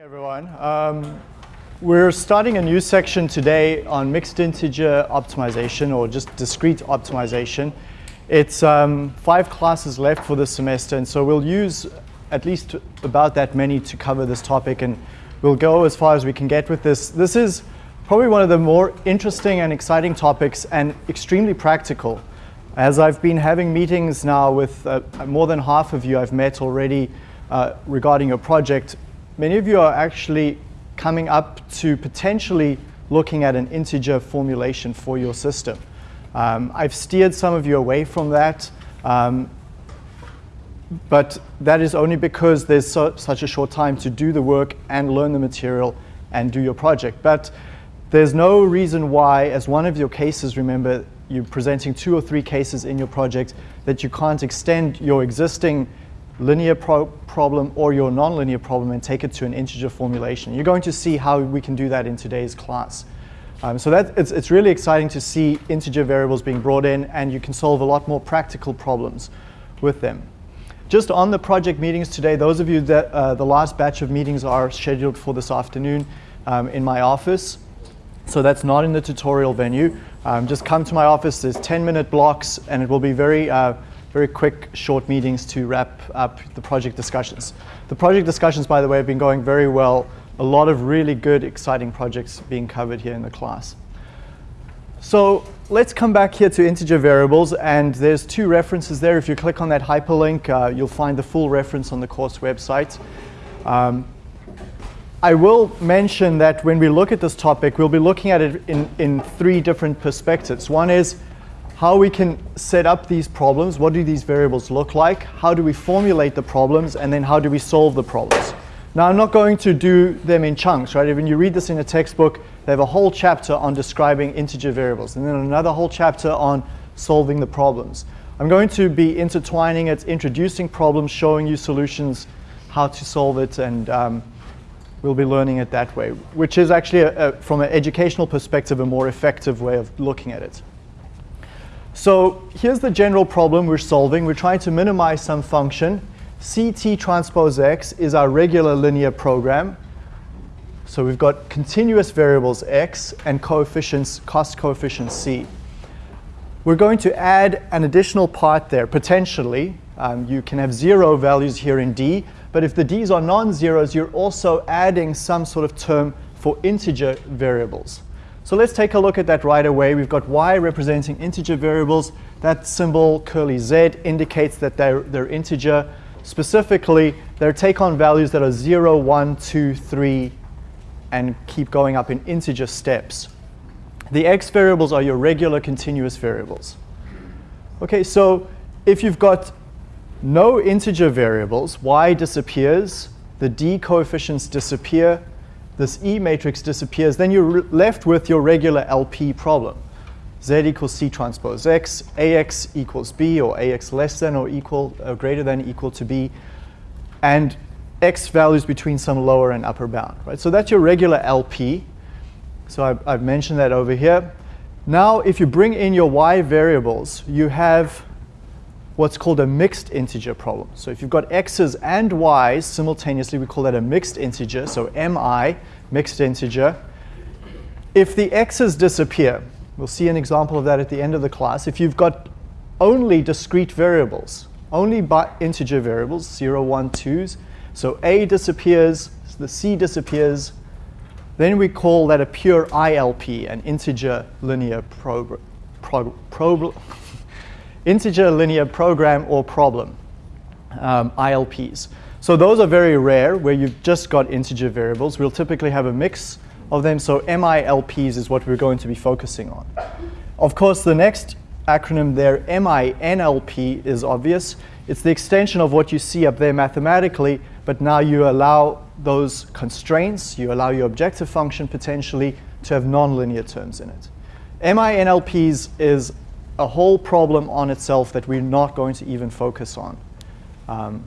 everyone. Um, we're starting a new section today on mixed integer optimization or just discrete optimization. It's um, five classes left for this semester and so we'll use at least about that many to cover this topic and we'll go as far as we can get with this. This is probably one of the more interesting and exciting topics and extremely practical. As I've been having meetings now with uh, more than half of you I've met already uh, regarding your project, many of you are actually coming up to potentially looking at an integer formulation for your system. Um, I've steered some of you away from that, um, but that is only because there's so, such a short time to do the work and learn the material and do your project. But there's no reason why, as one of your cases, remember, you're presenting two or three cases in your project, that you can't extend your existing linear pro problem or your nonlinear problem and take it to an integer formulation. You're going to see how we can do that in today's class. Um, so that, it's, it's really exciting to see integer variables being brought in and you can solve a lot more practical problems with them. Just on the project meetings today, those of you that uh, the last batch of meetings are scheduled for this afternoon um, in my office. So that's not in the tutorial venue. Um, just come to my office, there's 10 minute blocks and it will be very uh, very quick, short meetings to wrap up the project discussions. The project discussions, by the way, have been going very well. A lot of really good, exciting projects being covered here in the class. So let's come back here to integer variables, and there's two references there. If you click on that hyperlink, uh, you'll find the full reference on the course website. Um, I will mention that when we look at this topic, we'll be looking at it in, in three different perspectives. One is how we can set up these problems, what do these variables look like, how do we formulate the problems, and then how do we solve the problems. Now I'm not going to do them in chunks, right? When you read this in a textbook, they have a whole chapter on describing integer variables, and then another whole chapter on solving the problems. I'm going to be intertwining it, introducing problems, showing you solutions, how to solve it, and um, we'll be learning it that way, which is actually, a, a, from an educational perspective, a more effective way of looking at it. So here's the general problem we're solving. We're trying to minimize some function. CT transpose x is our regular linear program. So we've got continuous variables x and coefficients, cost coefficient c. We're going to add an additional part there, potentially. Um, you can have zero values here in d, but if the d's are non-zeros, you're also adding some sort of term for integer variables. So let's take a look at that right away. We've got y representing integer variables. That symbol, curly z, indicates that they're, they're integer. Specifically, they take on values that are 0, 1, 2, 3, and keep going up in integer steps. The x variables are your regular continuous variables. OK, so if you've got no integer variables, y disappears, the d coefficients disappear, this E matrix disappears, then you're left with your regular LP problem. Z equals C transpose X, AX equals B, or AX less than or equal, or greater than equal to B, and X values between some lower and upper bound, right? So that's your regular LP. So I've, I've mentioned that over here. Now, if you bring in your Y variables, you have what's called a mixed integer problem. So if you've got x's and y's simultaneously, we call that a mixed integer, so mi, mixed integer. If the x's disappear, we'll see an example of that at the end of the class. If you've got only discrete variables, only integer variables, 0, 1, 2s, so a disappears, the c disappears, then we call that a pure ILP, an integer linear. Prog integer linear program or problem, um, ILPs. So those are very rare where you've just got integer variables. We'll typically have a mix of them. So MILPs is what we're going to be focusing on. Of course, the next acronym there, MINLP, is obvious. It's the extension of what you see up there mathematically, but now you allow those constraints, you allow your objective function potentially to have nonlinear terms in it. MINLPs is a whole problem on itself that we're not going to even focus on. Um,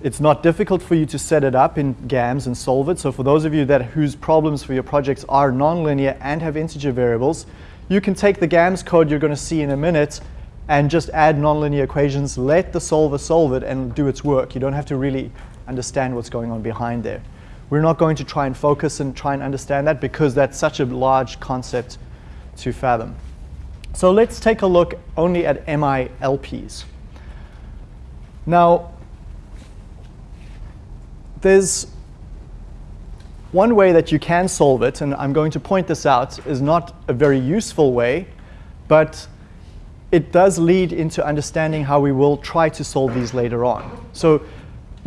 it's not difficult for you to set it up in GAMS and solve it. So for those of you that whose problems for your projects are nonlinear and have integer variables, you can take the GAMS code you're going to see in a minute and just add nonlinear equations, let the solver solve it and do its work. You don't have to really understand what's going on behind there. We're not going to try and focus and try and understand that because that's such a large concept to fathom. So let's take a look only at MILPs. Now, there's one way that you can solve it, and I'm going to point this out, is not a very useful way, but it does lead into understanding how we will try to solve these later on. So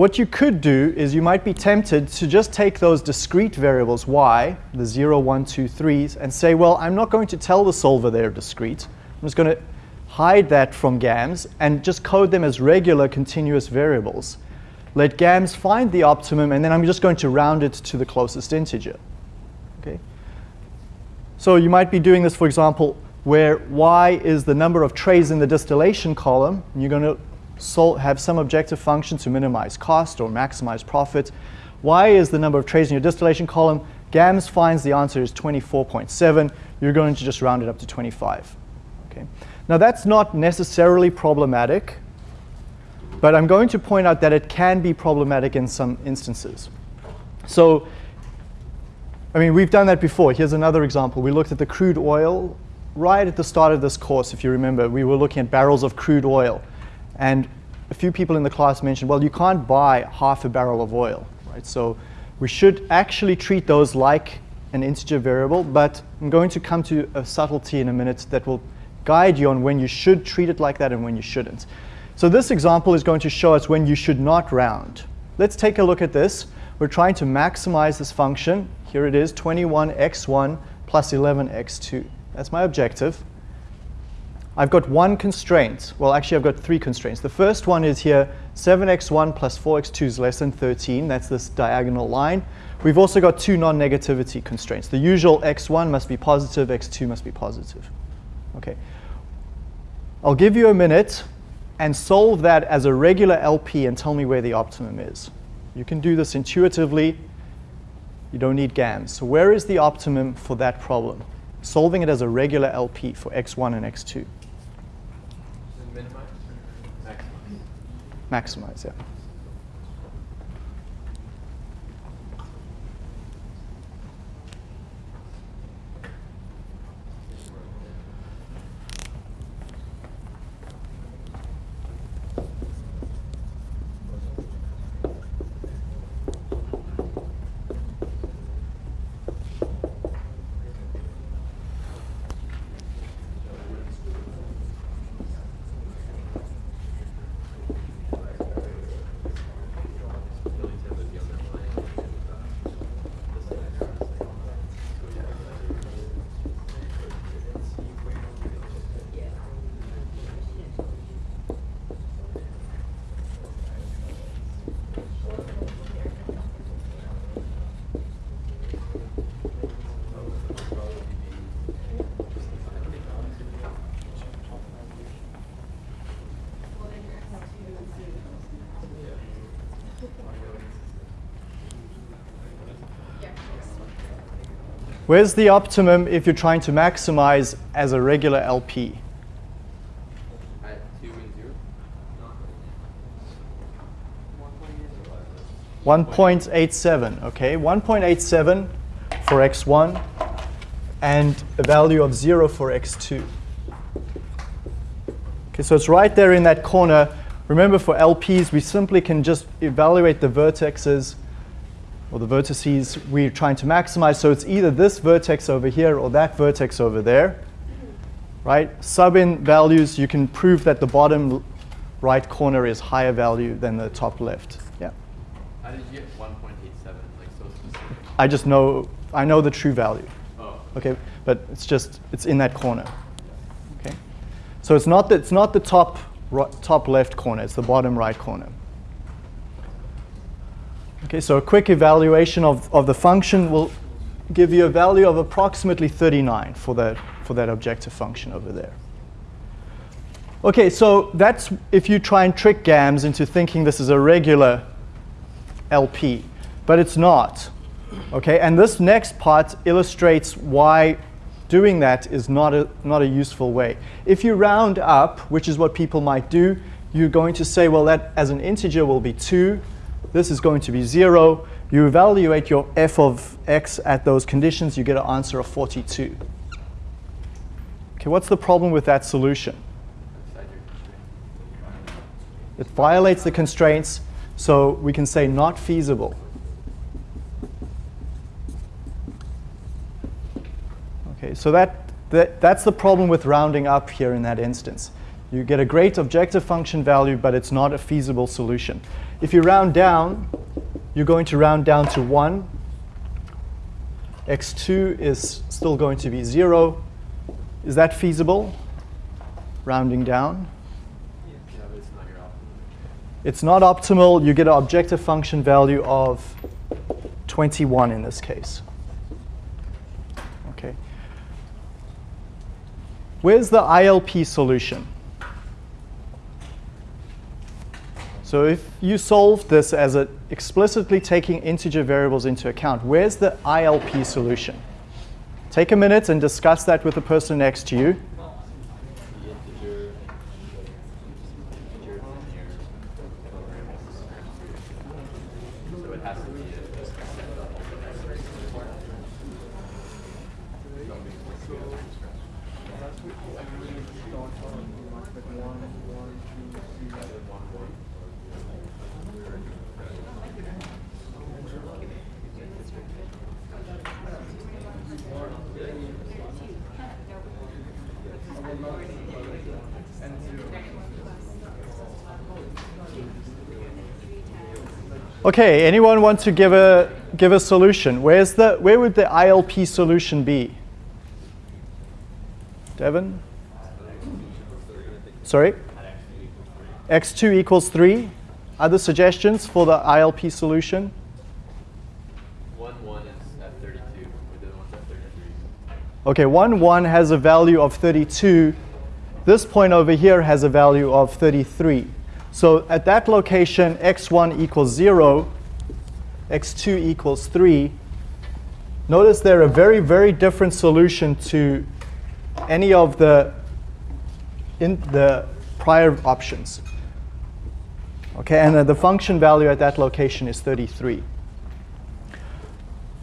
what you could do is you might be tempted to just take those discrete variables y, the 0, 1, 2, 3s, and say, well, I'm not going to tell the solver they're discrete. I'm just going to hide that from GAMS and just code them as regular continuous variables. Let GAMS find the optimum, and then I'm just going to round it to the closest integer. Okay? So you might be doing this, for example, where y is the number of trays in the distillation column. You're going to have some objective function to minimize cost or maximize profit. Y is the number of trays in your distillation column. GAMS finds the answer is 24.7. You're going to just round it up to 25. Okay. Now that's not necessarily problematic, but I'm going to point out that it can be problematic in some instances. So, I mean, we've done that before. Here's another example. We looked at the crude oil right at the start of this course, if you remember. We were looking at barrels of crude oil. And a few people in the class mentioned, well, you can't buy half a barrel of oil, right? So we should actually treat those like an integer variable, but I'm going to come to a subtlety in a minute that will guide you on when you should treat it like that and when you shouldn't. So this example is going to show us when you should not round. Let's take a look at this. We're trying to maximize this function. Here it is, 21x1 plus 11x2. That's my objective. I've got one constraint. Well, actually, I've got three constraints. The first one is here, 7x1 plus 4x2 is less than 13. That's this diagonal line. We've also got two non-negativity constraints. The usual x1 must be positive, x2 must be positive. Okay. I'll give you a minute and solve that as a regular LP and tell me where the optimum is. You can do this intuitively. You don't need GAMS. So where is the optimum for that problem? Solving it as a regular LP for x1 and x2. Maximize, yeah. Where's the optimum if you're trying to maximize as a regular LP? At 2 and 0? 1.87, okay? 1.87 for x1 and a value of 0 for x2. Okay, so it's right there in that corner. Remember for LPs, we simply can just evaluate the vertexes or the vertices we're trying to maximize. So it's either this vertex over here or that vertex over there. Right? Sub in values, you can prove that the bottom right corner is higher value than the top left. Yeah. How did you get 1.87, like so specific? I just know, I know the true value. Oh. Okay, but it's just, it's in that corner. Okay. So it's not that it's not the top, right top left corner, it's the bottom right corner. Okay, so a quick evaluation of, of the function will give you a value of approximately 39 for that, for that objective function over there. Okay, so that's if you try and trick GAMS into thinking this is a regular LP, but it's not. Okay, and this next part illustrates why doing that is not a, not a useful way. If you round up, which is what people might do, you're going to say, well, that as an integer will be 2, this is going to be 0. You evaluate your f of x at those conditions, you get an answer of 42. Okay, what's the problem with that solution? It violates the constraints, so we can say not feasible. Okay, so that, that, that's the problem with rounding up here in that instance. You get a great objective function value, but it's not a feasible solution. If you round down, you're going to round down to 1. x2 is still going to be 0. Is that feasible? Rounding down. It's not optimal. It's not optimal. You get an objective function value of 21 in this case. Okay. Where's the ILP solution? So if you solve this as a explicitly taking integer variables into account, where's the ILP solution? Take a minute and discuss that with the person next to you. The integer, integer linear program is So it has to be a set of Okay, anyone want to give a give a solution? Where's the where would the ILP solution be? Devin? Sorry? x2 equals 3. Other suggestions for the ILP solution? One one is at 32, the other one's at 33. Okay, 1, 1 has a value of 32. This point over here has a value of 33. So at that location, x1 equals 0, x2 equals 3. Notice they're a very, very different solution to any of the, in the prior options. Okay, and the function value at that location is 33.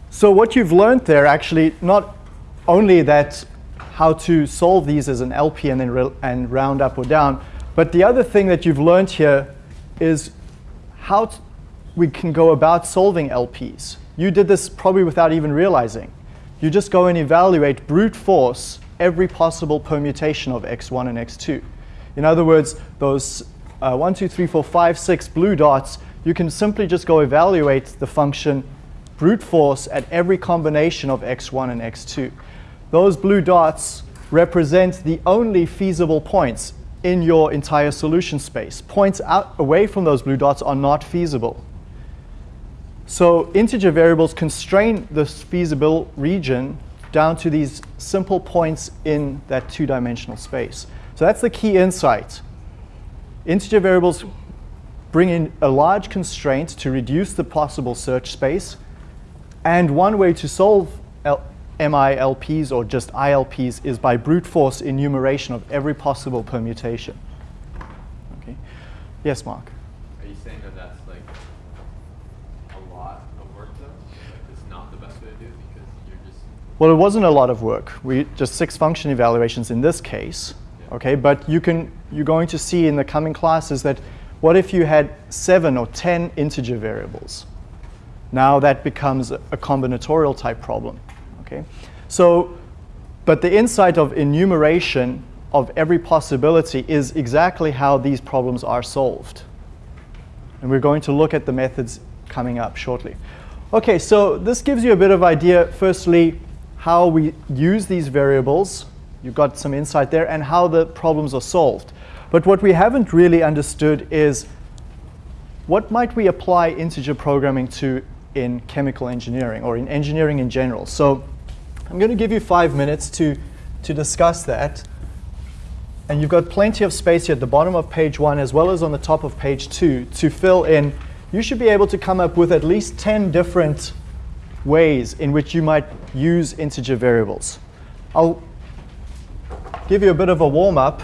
So what you've learned there actually not only that how to solve these as an LP and then and round up or down, but the other thing that you've learned here is how we can go about solving LPs. You did this probably without even realizing. You just go and evaluate brute force every possible permutation of x1 and x2. In other words, those uh, 1, 2, 3, 4, 5, 6 blue dots, you can simply just go evaluate the function brute force at every combination of x1 and x2. Those blue dots represent the only feasible points in your entire solution space. Points out away from those blue dots are not feasible. So integer variables constrain this feasible region down to these simple points in that two-dimensional space. So that's the key insight. Integer variables bring in a large constraint to reduce the possible search space. And one way to solve L- MILPs or just ILPs is by brute force enumeration of every possible permutation. Okay. Yes, Mark. Are you saying that that's like a lot of work though? Like it's not the best way to do it because you're just Well, it wasn't a lot of work. We just six function evaluations in this case. Yeah. Okay, but you can you're going to see in the coming classes that what if you had seven or ten integer variables? Now that becomes a combinatorial type problem. Okay, so but the insight of enumeration of every possibility is exactly how these problems are solved. And we're going to look at the methods coming up shortly. Okay, so this gives you a bit of idea, firstly, how we use these variables. You've got some insight there, and how the problems are solved. But what we haven't really understood is what might we apply integer programming to in chemical engineering or in engineering in general. So I'm going to give you five minutes to, to discuss that. And you've got plenty of space here at the bottom of page one as well as on the top of page two to fill in. You should be able to come up with at least 10 different ways in which you might use integer variables. I'll give you a bit of a warm up.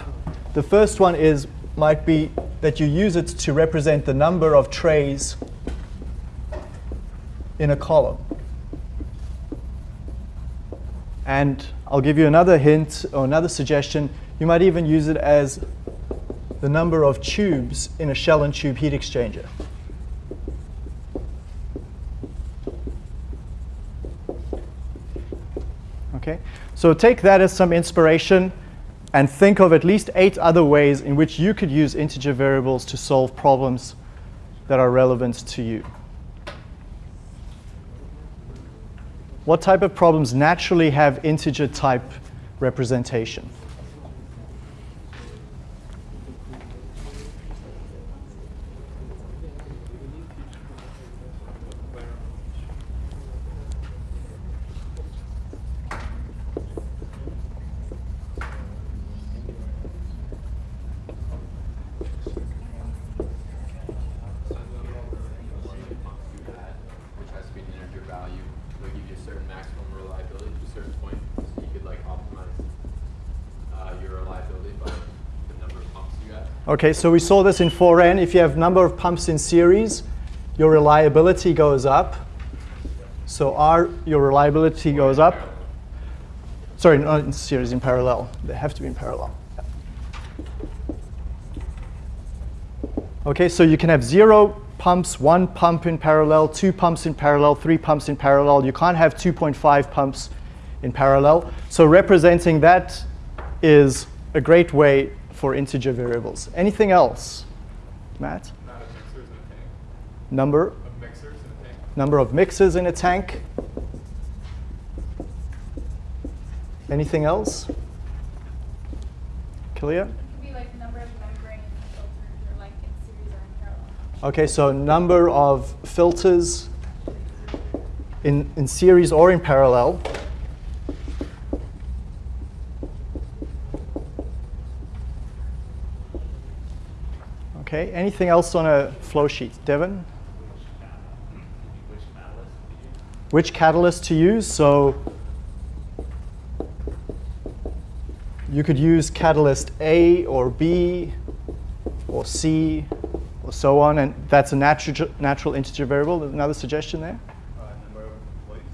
The first one is might be that you use it to represent the number of trays in a column. And I'll give you another hint or another suggestion. You might even use it as the number of tubes in a shell and tube heat exchanger. Okay, so take that as some inspiration and think of at least eight other ways in which you could use integer variables to solve problems that are relevant to you. What type of problems naturally have integer type representation? which has to be an integer value, will give you a certain maximum reliability to a certain point. So you could like optimize uh, your reliability by the number of pumps you have. Okay, so we saw this in 4n. If you have number of pumps in series, your reliability goes up. So R, your reliability goes up. Sorry, not in series, in parallel. They have to be in parallel. Okay, so you can have zero pumps, one pump in parallel, two pumps in parallel, three pumps in parallel. You can't have 2.5 pumps in parallel. So representing that is a great way for integer variables. Anything else, Matt? Not of mixers in a tank. Number, Of mixers in a tank. number of mixers in a tank. Anything else? Clear? It could be like number of membrane filters or like in series or in parallel. Okay, so number of filters in, in series or in parallel. Okay, anything else on a flow sheet? Devon? Which catalyst to use? So you could use catalyst A or B or C or so on, and that's a natural, natural integer variable. Another suggestion there. Uh, number of employees.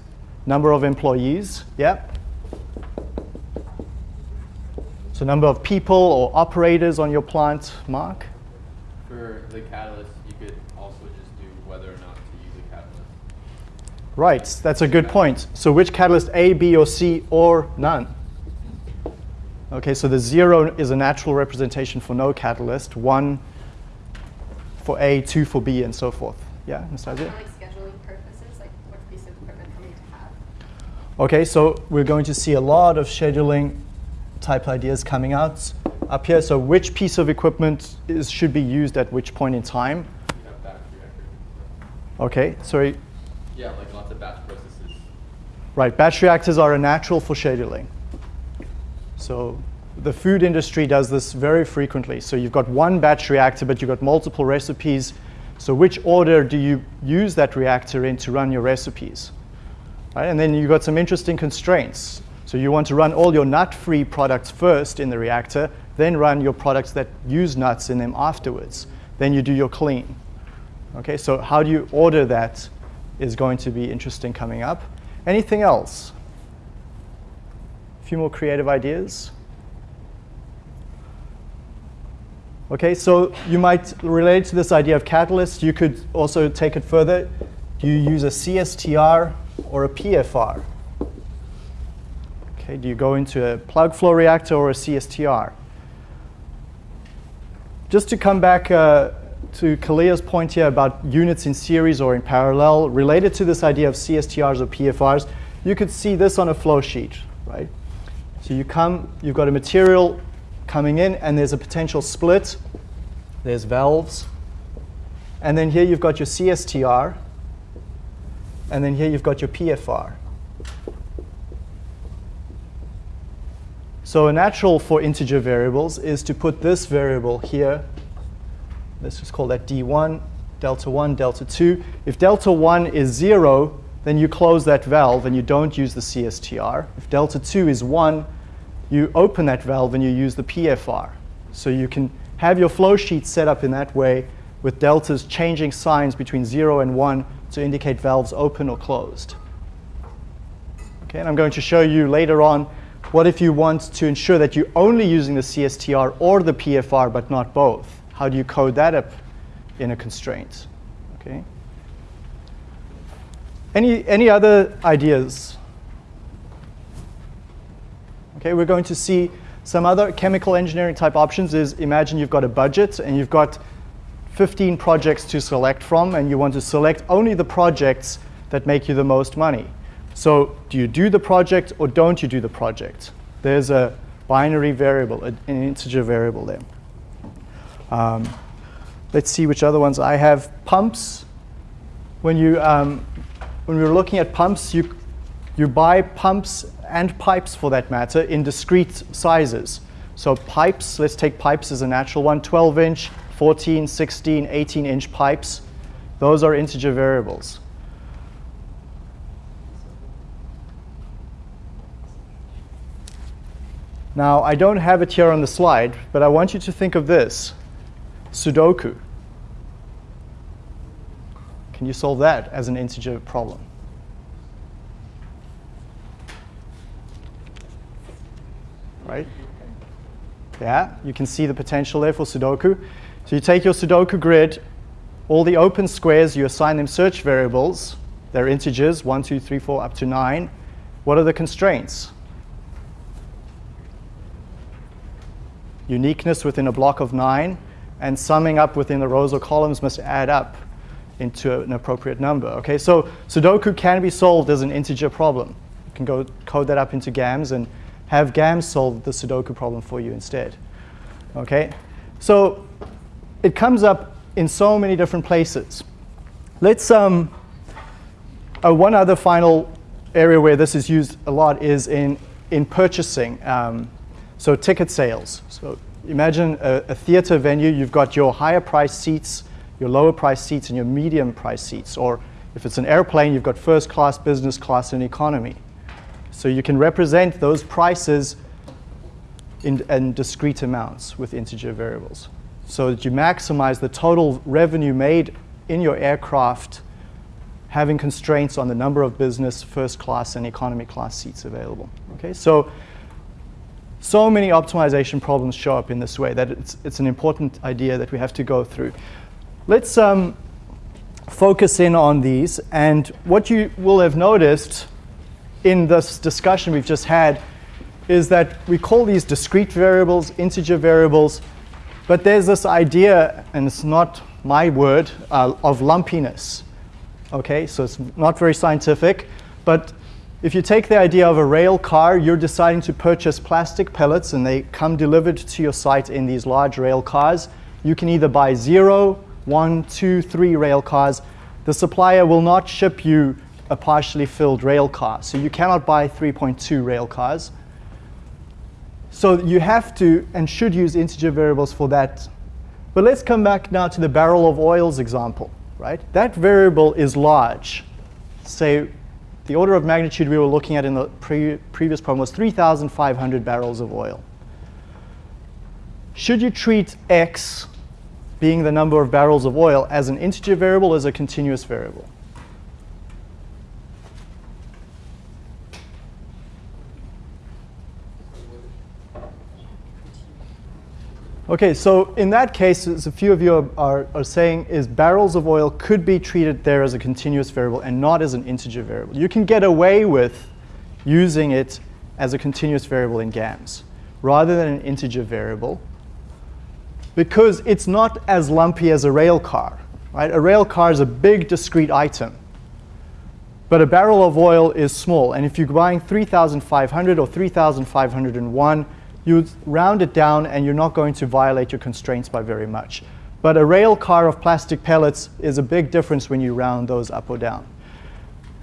Number of employees, yeah. So number of people or operators on your plant, Mark? For the catalyst, you could also just do whether or not to use a catalyst. Right, that's a good point. So which catalyst A, B, or C, or none? Okay, so the zero is a natural representation for no catalyst, one for A, two for B, and so forth. Yeah, Nastasia? For like scheduling purposes, like what piece of equipment do to have? Okay, so we're going to see a lot of scheduling type ideas coming out up here. So which piece of equipment is, should be used at which point in time? You have batch reactors. Okay, sorry. Yeah, like lots of batch processes. Right, batch reactors are a natural for scheduling. So the food industry does this very frequently. So you've got one batch reactor, but you've got multiple recipes. So which order do you use that reactor in to run your recipes? Right? And then you've got some interesting constraints. So you want to run all your nut-free products first in the reactor, then run your products that use nuts in them afterwards. Then you do your clean. Okay, so how do you order that is going to be interesting coming up. Anything else? A few more creative ideas. Okay, so you might relate to this idea of catalyst. You could also take it further. Do you use a CSTR or a PFR? Okay, do you go into a plug flow reactor or a CSTR? Just to come back uh, to Kalia's point here about units in series or in parallel, related to this idea of CSTRs or PFRs, you could see this on a flow sheet, right? So you come, you've got a material coming in, and there's a potential split. There's valves. And then here you've got your CSTR. And then here you've got your PFR. So a natural for integer variables is to put this variable here. Let's just call that D1, delta 1, delta 2. If delta 1 is 0, then you close that valve and you don't use the CSTR. If delta 2 is 1, you open that valve and you use the PFR. So you can have your flow sheet set up in that way with deltas changing signs between 0 and 1 to indicate valves open or closed. Okay, and I'm going to show you later on what if you want to ensure that you're only using the CSTR or the PFR but not both? How do you code that up in a constraint? Okay. Any, any other ideas? Okay, we're going to see some other chemical engineering type options is imagine you've got a budget and you've got 15 projects to select from and you want to select only the projects that make you the most money. So do you do the project or don't you do the project? There's a binary variable, an integer variable there. Um, let's see which other ones I have. Pumps. When you um, when we were looking at pumps, you you buy pumps and pipes for that matter in discrete sizes. So pipes, let's take pipes as a natural one, 12 inch, 14, 16, 18 inch pipes. Those are integer variables. Now, I don't have it here on the slide, but I want you to think of this. Sudoku. Can you solve that as an integer problem? Right? Yeah, you can see the potential there for Sudoku. So you take your Sudoku grid, all the open squares, you assign them search variables. They're integers, 1, 2, 3, 4, up to 9. What are the constraints? Uniqueness within a block of 9, and summing up within the rows or columns must add up into an appropriate number. Okay, so Sudoku can be solved as an integer problem. You can go code that up into GAMS and have GAMS solve the Sudoku problem for you instead. Okay, so it comes up in so many different places. Let's, um, uh, one other final area where this is used a lot is in, in purchasing. Um, so ticket sales. So imagine a, a theater venue, you've got your higher price seats, your lower price seats, and your medium price seats. Or if it's an airplane, you've got first class, business class, and economy. So you can represent those prices in, in discrete amounts with integer variables so that you maximize the total revenue made in your aircraft having constraints on the number of business, first class, and economy class seats available. Okay, so so many optimization problems show up in this way that it's, it's an important idea that we have to go through. Let's um, focus in on these. And what you will have noticed in this discussion we've just had is that we call these discrete variables, integer variables, but there's this idea, and it's not my word, uh, of lumpiness. Okay, so it's not very scientific, but if you take the idea of a rail car, you're deciding to purchase plastic pellets and they come delivered to your site in these large rail cars. You can either buy zero, one, two, three rail cars. The supplier will not ship you a partially filled rail car. So you cannot buy 3.2 rail cars. So you have to and should use integer variables for that. But let's come back now to the barrel of oils example, right? That variable is large. Say the order of magnitude we were looking at in the pre previous problem was 3,500 barrels of oil. Should you treat x, being the number of barrels of oil, as an integer variable or as a continuous variable? Okay, so in that case, as a few of you are, are, are, saying, is barrels of oil could be treated there as a continuous variable and not as an integer variable. You can get away with using it as a continuous variable in GAMS rather than an integer variable because it's not as lumpy as a rail car. Right? A rail car is a big discrete item. But a barrel of oil is small. And if you're buying 3,500 or 3,501, you round it down and you're not going to violate your constraints by very much. But a rail car of plastic pellets is a big difference when you round those up or down.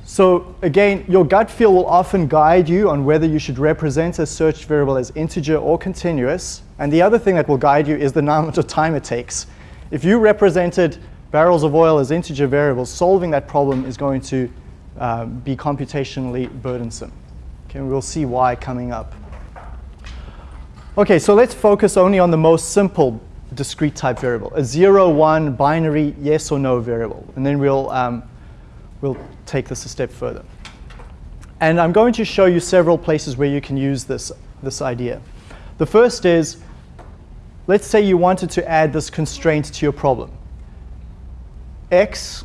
So again, your gut feel will often guide you on whether you should represent a search variable as integer or continuous. And the other thing that will guide you is the amount of time it takes. If you represented barrels of oil as integer variables, solving that problem is going to uh, be computationally burdensome. Okay, we'll see why coming up. Okay, so let's focus only on the most simple discrete type variable, a 0, 1 binary yes or no variable. And then we'll, um, we'll take this a step further. And I'm going to show you several places where you can use this, this idea. The first is, let's say you wanted to add this constraint to your problem. X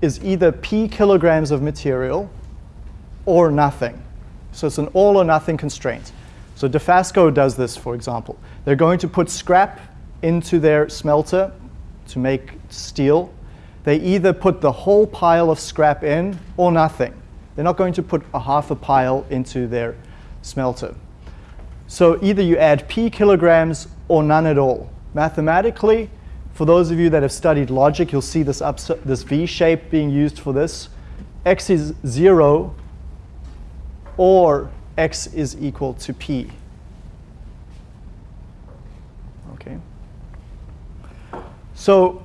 is either P kilograms of material or nothing. So it's an all or nothing constraint. So Dofasco does this, for example. They're going to put scrap into their smelter to make steel. They either put the whole pile of scrap in or nothing. They're not going to put a half a pile into their smelter. So either you add P kilograms or none at all. Mathematically, for those of you that have studied logic, you'll see this, this V shape being used for this. X is 0 or X is equal to P. Okay. So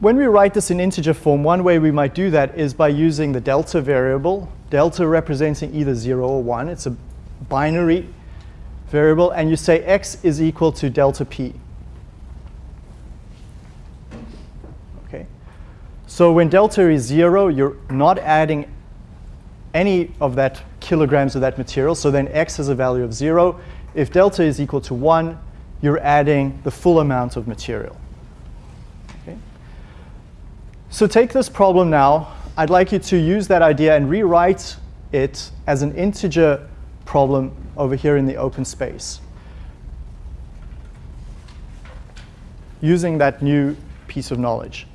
when we write this in integer form, one way we might do that is by using the delta variable, delta representing either 0 or 1. It's a binary variable, and you say x is equal to delta p. Okay. So when delta is 0, you're not adding any of that kilograms of that material, so then x has a value of 0. If delta is equal to 1, you're adding the full amount of material. Okay. So take this problem now. I'd like you to use that idea and rewrite it as an integer problem over here in the open space. Using that new piece of knowledge.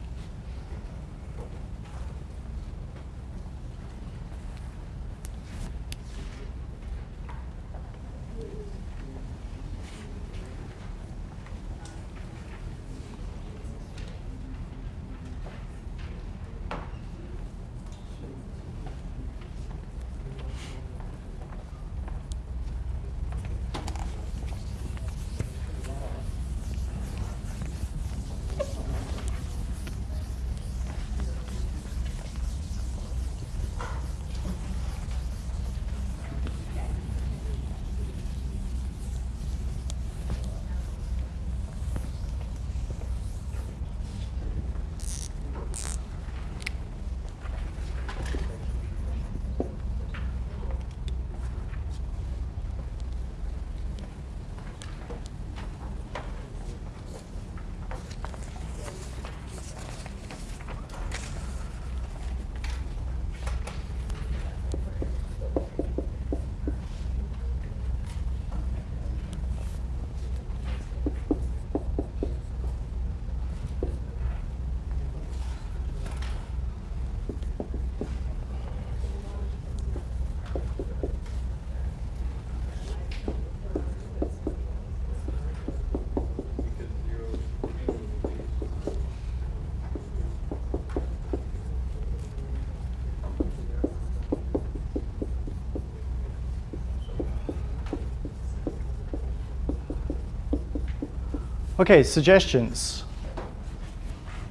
Okay, suggestions.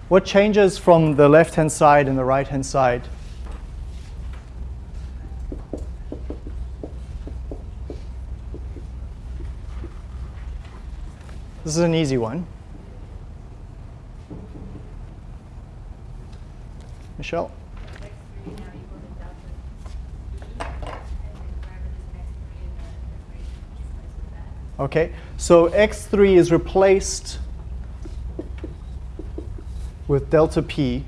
What changes from the left-hand side and the right-hand side? This is an easy one. Michelle? Okay, so x3 is replaced with delta p.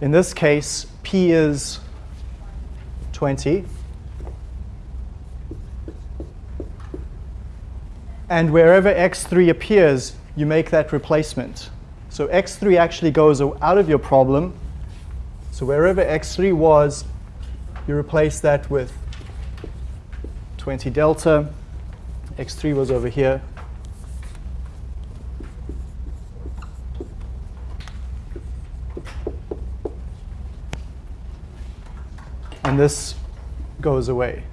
In this case, p is 20. And wherever x3 appears, you make that replacement. So x3 actually goes out of your problem. So wherever x3 was, you replace that with 20 delta x3 was over here. And this goes away.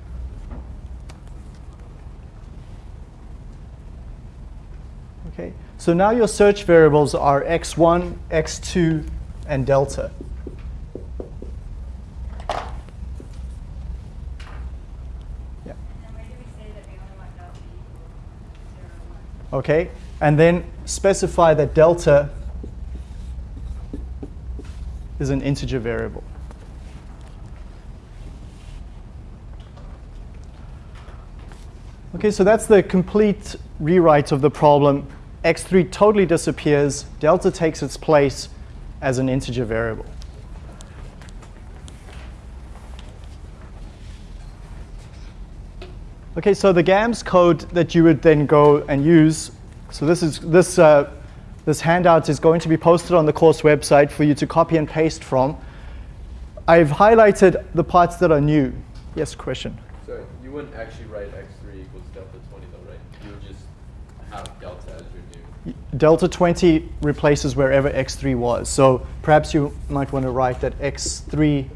Okay, so now your search variables are x1, x2, and delta. Okay? And then specify that delta is an integer variable. Okay, so that's the complete rewrite of the problem. x3 totally disappears. Delta takes its place as an integer variable. Okay, so the GAMS code that you would then go and use, so this is this uh, this handout is going to be posted on the course website for you to copy and paste from. I've highlighted the parts that are new. Yes, question. So you wouldn't actually write x3 equals delta 20 though, right? You would just have delta as your new. Delta 20 replaces wherever x3 was. So perhaps you might want to write that x3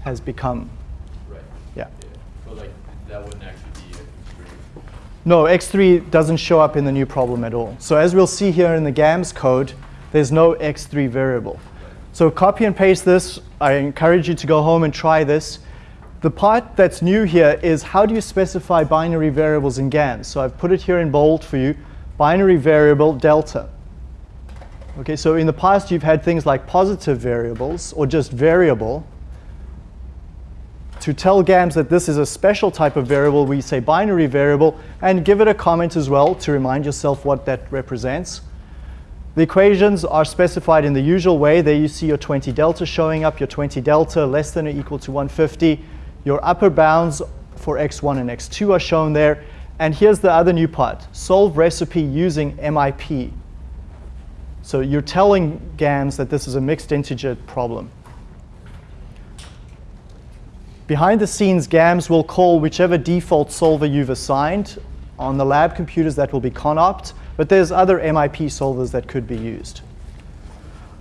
has become, No, x3 doesn't show up in the new problem at all. So as we'll see here in the GAMS code, there's no x3 variable. So copy and paste this. I encourage you to go home and try this. The part that's new here is how do you specify binary variables in GAMS? So I've put it here in bold for you. Binary variable delta. Okay, so in the past you've had things like positive variables or just variable. To tell GAMS that this is a special type of variable, we say binary variable and give it a comment as well to remind yourself what that represents. The equations are specified in the usual way. There you see your 20 delta showing up, your 20 delta less than or equal to 150. Your upper bounds for x1 and x2 are shown there. And here's the other new part, solve recipe using MIP. So you're telling GAMS that this is a mixed integer problem. Behind the scenes, GAMS will call whichever default solver you've assigned. On the lab computers, that will be CONOPT, but there's other MIP solvers that could be used.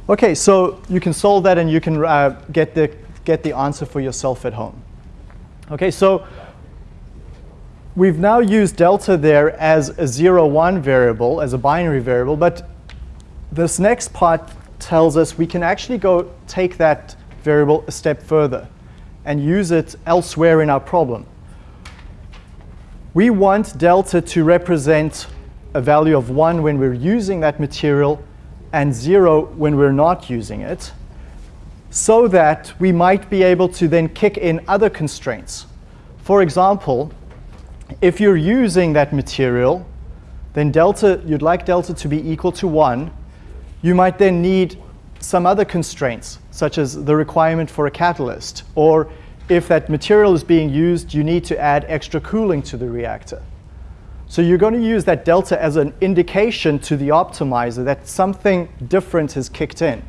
OK, so you can solve that and you can uh, get, the, get the answer for yourself at home. OK, so we've now used delta there as a 0, 1 variable, as a binary variable, but this next part tells us we can actually go take that variable a step further and use it elsewhere in our problem. We want delta to represent a value of 1 when we're using that material and 0 when we're not using it, so that we might be able to then kick in other constraints. For example, if you're using that material, then delta, you'd like delta to be equal to 1. You might then need some other constraints, such as the requirement for a catalyst, or if that material is being used, you need to add extra cooling to the reactor. So you're going to use that delta as an indication to the optimizer that something different has kicked in.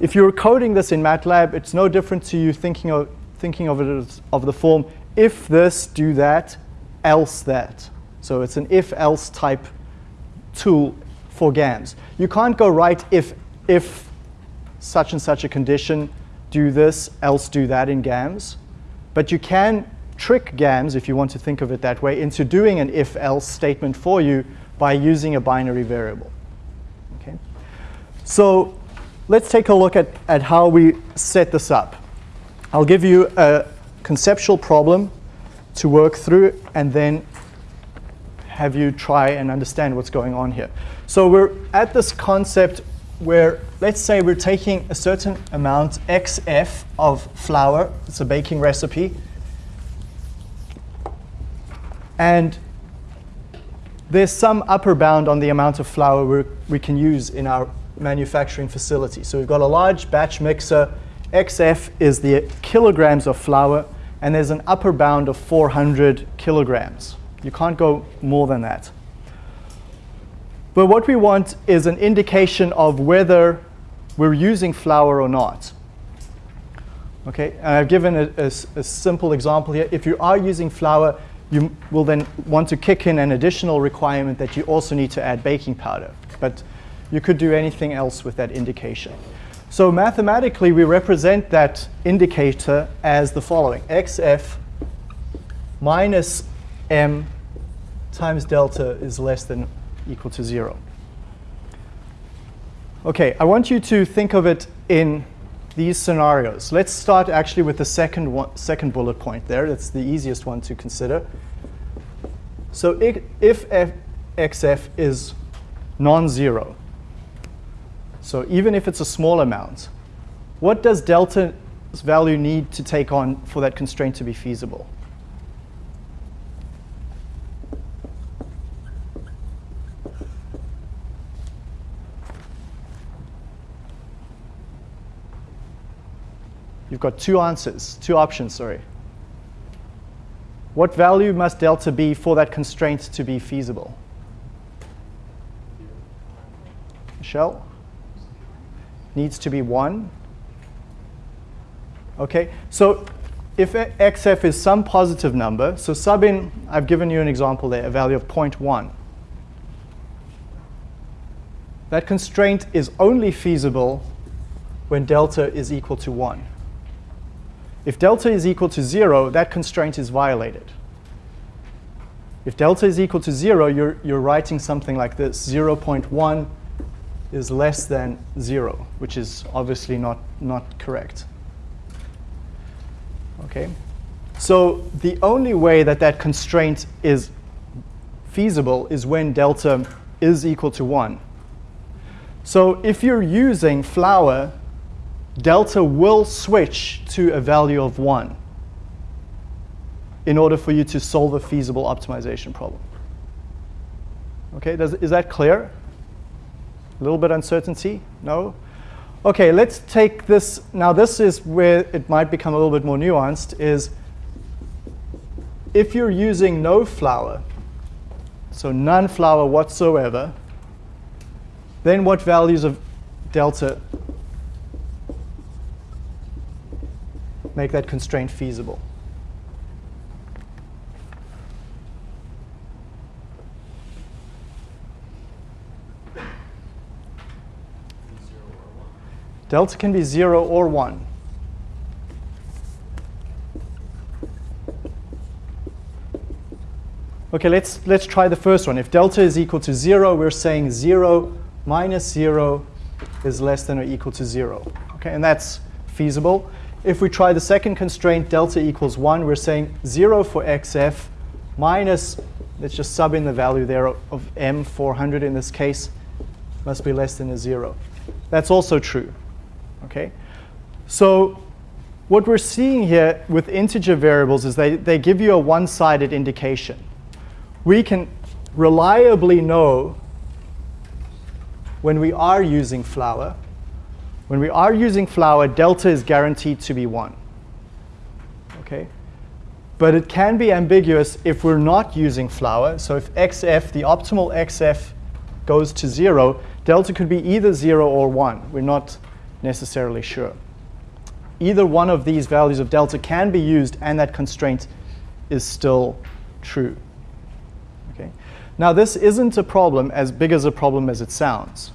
If you're coding this in MATLAB, it's no different to you thinking of, thinking of it as of the form, if this, do that, else that. So it's an if-else type tool for GAMS. You can't go write if, if such and such a condition, do this, else do that in GAMS. But you can trick GAMS, if you want to think of it that way, into doing an if-else statement for you by using a binary variable. Okay? So let's take a look at, at how we set this up. I'll give you a conceptual problem to work through and then have you try and understand what's going on here. So we're at this concept where let's say we're taking a certain amount xf of flour, it's a baking recipe, and there's some upper bound on the amount of flour we can use in our manufacturing facility. So we've got a large batch mixer, xf is the kilograms of flour, and there's an upper bound of 400 kilograms. You can't go more than that. But what we want is an indication of whether we're using flour or not. Okay, and I've given a, a, a, simple example here. If you are using flour, you will then want to kick in an additional requirement that you also need to add baking powder. But you could do anything else with that indication. So mathematically, we represent that indicator as the following. xf minus m times delta is less than equal to 0. OK, I want you to think of it in these scenarios. Let's start actually with the second, one, second bullet point there. That's the easiest one to consider. So if, xf is non-zero, so even if it's a small amount, What does delta's value need to take on for that constraint to be feasible? You've got two answers, two options, sorry. What value must delta be for that constraint to be feasible? Michelle? Needs to be 1. Okay, so if xf is some positive number, so sub in, I've given you an example there, a value of 0.1. That constraint is only feasible when delta is equal to 1. If delta is equal to 0, that constraint is violated. If delta is equal to 0, you're, you're writing something like this. 0.1 is less than 0, which is obviously not, not correct. Okay? So the only way that that constraint is feasible is when delta is equal to 1. So if you're using flour delta will switch to a value of 1 in order for you to solve a feasible optimization problem. Okay, Does, is that clear? A little bit uncertainty? No? Okay, let's take this. Now this is where it might become a little bit more nuanced, is if you're using no flour, so none flour whatsoever, then what values of delta make that constraint feasible. Delta can be 0 or 1. OK, let's, let's try the first one. If delta is equal to 0, we're saying 0 minus 0 is less than or equal to 0. OK, and that's feasible. If we try the second constraint, delta equals 1, we're saying 0 for xf minus, let's just sub in the value there of m, 400 in this case, must be less than a 0. That's also true. Okay? So what we're seeing here with integer variables is they, they give you a one-sided indication. We can reliably know when we are using flour when we are using flour, delta is guaranteed to be 1. Okay? But it can be ambiguous if we're not using flour. So if xf, the optimal xf, goes to 0, delta could be either 0 or 1. We're not necessarily sure. Either one of these values of delta can be used, and that constraint is still true. Okay? Now, this isn't a problem as big as a problem as it sounds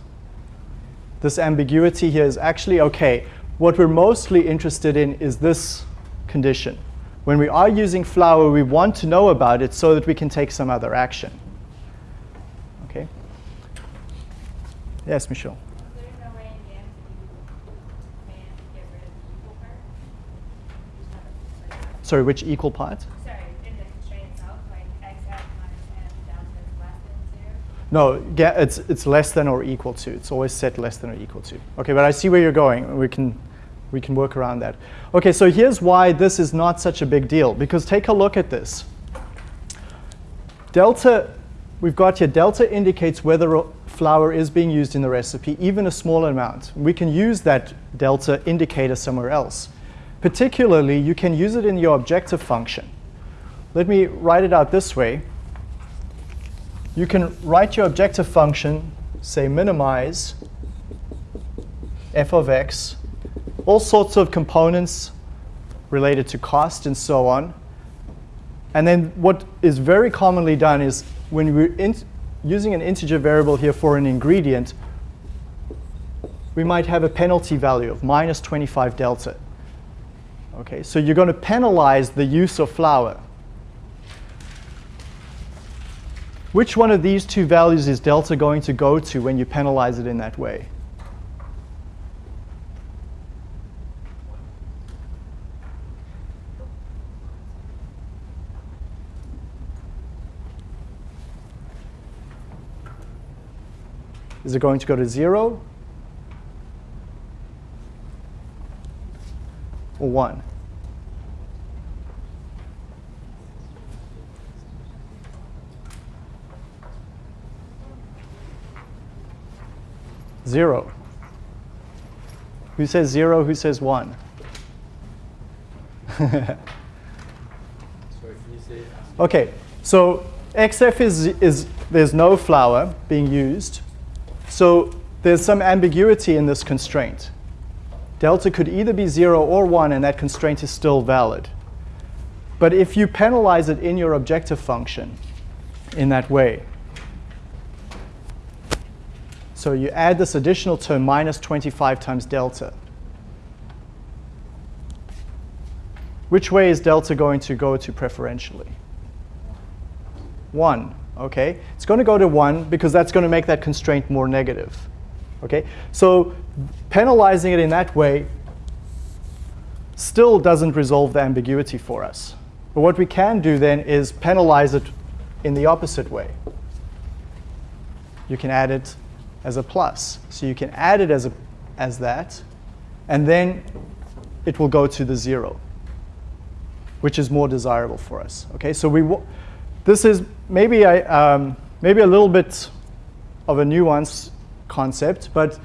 this ambiguity here is actually okay. What we're mostly interested in is this condition. When we are using flour, we want to know about it so that we can take some other action. Okay? Yes, Michelle. Sorry, which equal part? No, it's, it's less than or equal to. It's always set less than or equal to. Okay, but I see where you're going. We can, we can work around that. Okay, so here's why this is not such a big deal. Because take a look at this. Delta, we've got here, delta indicates whether flour is being used in the recipe, even a small amount. We can use that delta indicator somewhere else. Particularly, you can use it in your objective function. Let me write it out this way you can write your objective function, say minimize f of x, all sorts of components related to cost and so on. And then what is very commonly done is when we're using an integer variable here for an ingredient, we might have a penalty value of minus 25 delta. Okay, so you're going to penalize the use of flour. Which one of these two values is delta going to go to when you penalize it in that way? Is it going to go to 0? or 1? Zero. Who says zero? Who says one? Sorry, can you say? okay, so XF is, is there's no flour being used. So there's some ambiguity in this constraint. Delta could either be zero or one, and that constraint is still valid. But if you penalize it in your objective function in that way, so you add this additional term, minus 25 times delta. Which way is delta going to go to preferentially? 1, okay? It's going to go to 1 because that's going to make that constraint more negative, okay? So penalizing it in that way still doesn't resolve the ambiguity for us. But what we can do then is penalize it in the opposite way. You can add it as a plus. So you can add it as, a, as that, and then it will go to the zero, which is more desirable for us. Okay, so we this is maybe, I, um, maybe a little bit of a nuanced concept, but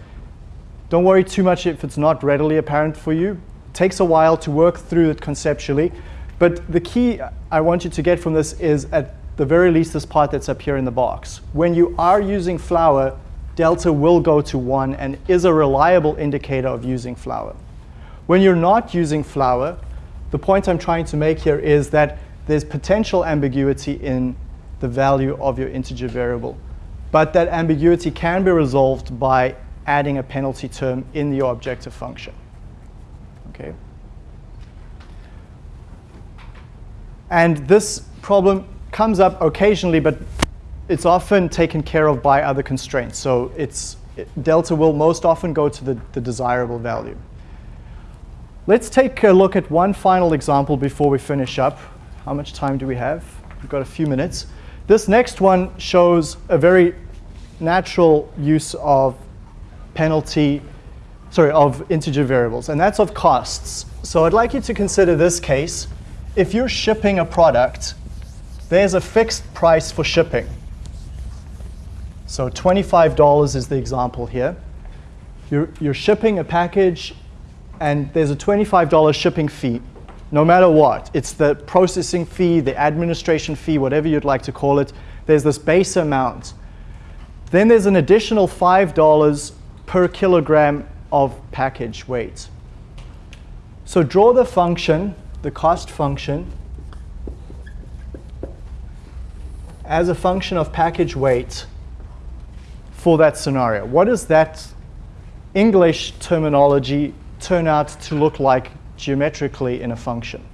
don't worry too much if it's not readily apparent for you. It takes a while to work through it conceptually, but the key I want you to get from this is at the very least this part that's up here in the box. When you are using flour, delta will go to 1 and is a reliable indicator of using flour. When you're not using flour, the point I'm trying to make here is that there's potential ambiguity in the value of your integer variable. But that ambiguity can be resolved by adding a penalty term in your objective function. Okay. And this problem comes up occasionally, but it's often taken care of by other constraints. So it's, it, delta will most often go to the, the desirable value. Let's take a look at one final example before we finish up. How much time do we have? We've got a few minutes. This next one shows a very natural use of penalty, sorry, of integer variables, and that's of costs. So I'd like you to consider this case. If you're shipping a product, there's a fixed price for shipping. So $25 is the example here. You're, you're shipping a package, and there's a $25 shipping fee, no matter what. It's the processing fee, the administration fee, whatever you'd like to call it. There's this base amount. Then there's an additional $5 per kilogram of package weight. So draw the function, the cost function, as a function of package weight for that scenario. What does that English terminology turn out to look like geometrically in a function?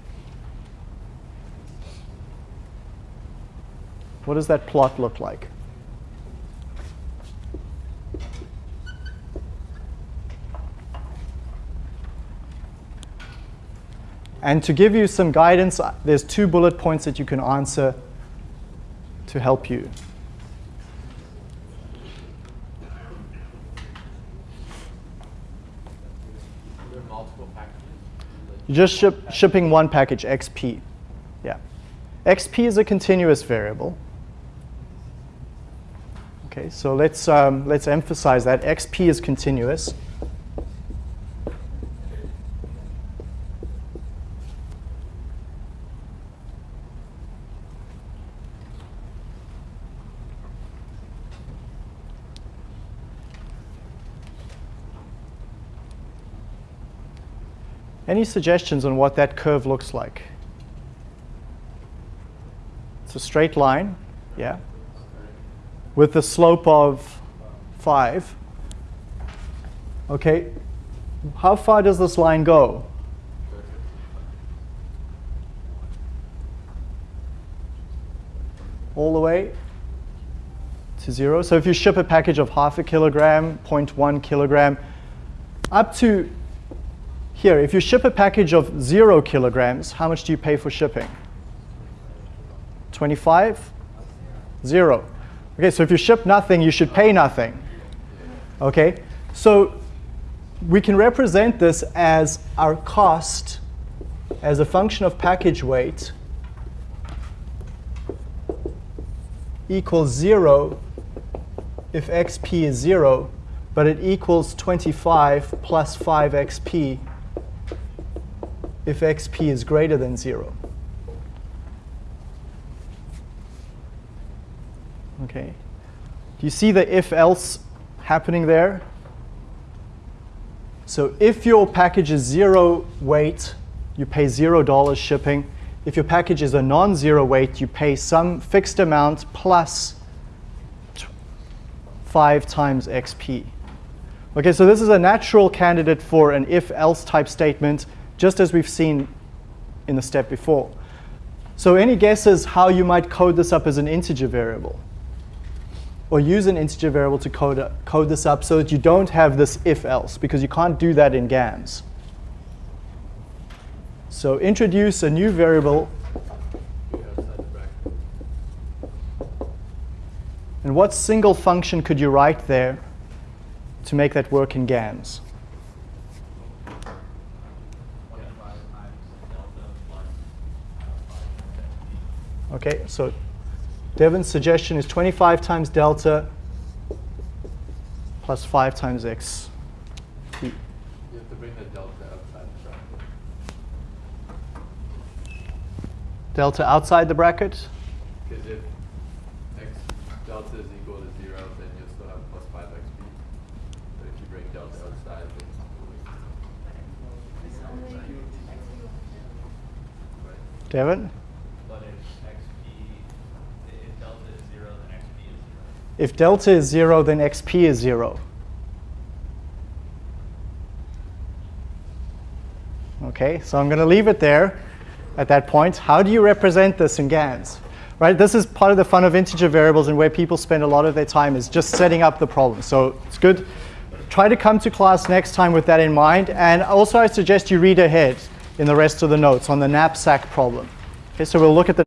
What does that plot look like? And to give you some guidance, uh, there's two bullet points that you can answer to help you. You're just ship, shipping one package, XP. Yeah. XP is a continuous variable. Okay, so let's, um, let's emphasize that. XP is continuous. Any suggestions on what that curve looks like? It's a straight line, yeah, with a slope of 5. Okay, how far does this line go? All the way to 0. So if you ship a package of half a kilogram, 0.1 kilogram, up to here, if you ship a package of zero kilograms, how much do you pay for shipping? 25? Zero. Okay, so if you ship nothing, you should pay nothing. Okay, so we can represent this as our cost as a function of package weight equals 0 if xp is 0, but it equals 25 plus 5xp if xp is greater than 0. Okay. Do you see the if-else happening there? So if your package is zero weight, you pay zero dollars shipping. If your package is a non-zero weight, you pay some fixed amount five times XP. Okay, so this is a natural candidate for an if-else type statement, just as we've seen in the step before. So any guesses how you might code this up as an integer variable? Or use an integer variable to code, code this up so that you don't have this if-else, because you can't do that in GAMS. So introduce a new variable, and what single function could you write there to make that work in GAMS? Okay, so Devin's suggestion is 25 times delta plus 5 times x. You have to bring the delta outside the bracket. Delta outside the bracket? Because if x delta is equal to zero, then you'll still have plus five xp. But if you bring delta outside, then right? Devin? But if XP, if delta is zero, then XP is zero. If delta is 0, then xp is 0. Okay, so I'm going to leave it there at that point. How do you represent this in GAMS? Right, this is part of the fun of integer variables and where people spend a lot of their time is just setting up the problem. So it's good. Try to come to class next time with that in mind. And also I suggest you read ahead in the rest of the notes on the knapsack problem. Okay, so we'll look at the